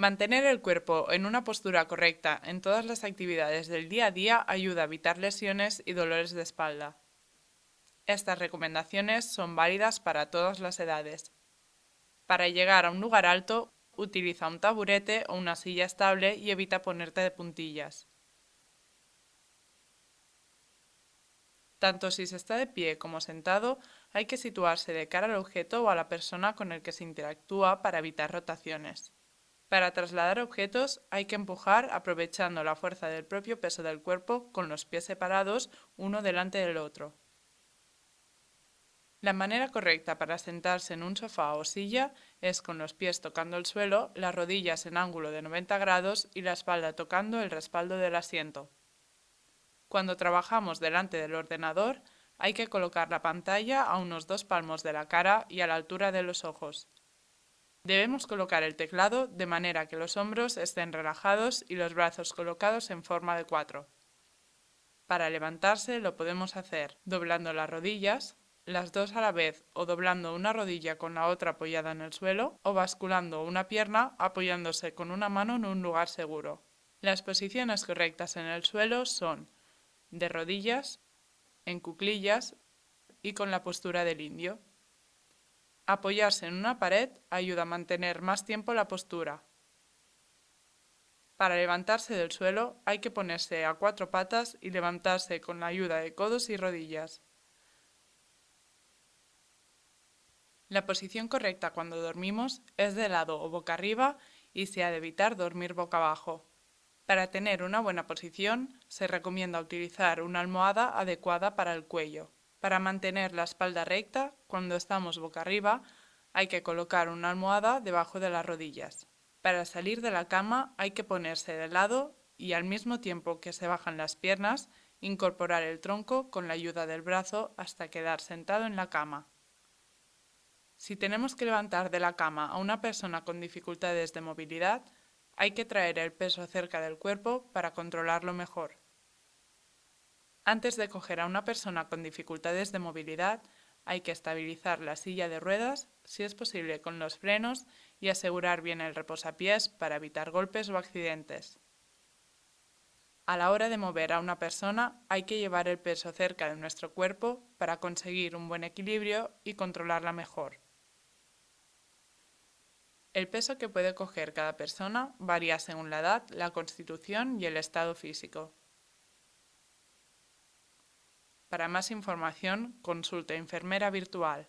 Mantener el cuerpo en una postura correcta en todas las actividades del día a día ayuda a evitar lesiones y dolores de espalda. Estas recomendaciones son válidas para todas las edades. Para llegar a un lugar alto, utiliza un taburete o una silla estable y evita ponerte de puntillas. Tanto si se está de pie como sentado, hay que situarse de cara al objeto o a la persona con el que se interactúa para evitar rotaciones. Para trasladar objetos hay que empujar aprovechando la fuerza del propio peso del cuerpo con los pies separados uno delante del otro. La manera correcta para sentarse en un sofá o silla es con los pies tocando el suelo, las rodillas en ángulo de 90 grados y la espalda tocando el respaldo del asiento. Cuando trabajamos delante del ordenador, hay que colocar la pantalla a unos dos palmos de la cara y a la altura de los ojos. Debemos colocar el teclado de manera que los hombros estén relajados y los brazos colocados en forma de cuatro. Para levantarse lo podemos hacer doblando las rodillas, las dos a la vez o doblando una rodilla con la otra apoyada en el suelo o basculando una pierna apoyándose con una mano en un lugar seguro. Las posiciones correctas en el suelo son de rodillas, en cuclillas y con la postura del indio. Apoyarse en una pared ayuda a mantener más tiempo la postura. Para levantarse del suelo hay que ponerse a cuatro patas y levantarse con la ayuda de codos y rodillas. La posición correcta cuando dormimos es de lado o boca arriba y se ha de evitar dormir boca abajo. Para tener una buena posición, se recomienda utilizar una almohada adecuada para el cuello. Para mantener la espalda recta, cuando estamos boca arriba, hay que colocar una almohada debajo de las rodillas. Para salir de la cama hay que ponerse de lado y al mismo tiempo que se bajan las piernas, incorporar el tronco con la ayuda del brazo hasta quedar sentado en la cama. Si tenemos que levantar de la cama a una persona con dificultades de movilidad, hay que traer el peso cerca del cuerpo para controlarlo mejor. Antes de coger a una persona con dificultades de movilidad, hay que estabilizar la silla de ruedas, si es posible con los frenos, y asegurar bien el reposapiés para evitar golpes o accidentes. A la hora de mover a una persona hay que llevar el peso cerca de nuestro cuerpo para conseguir un buen equilibrio y controlarla mejor. El peso que puede coger cada persona varía según la edad, la constitución y el estado físico. Para más información, consulte Enfermera Virtual.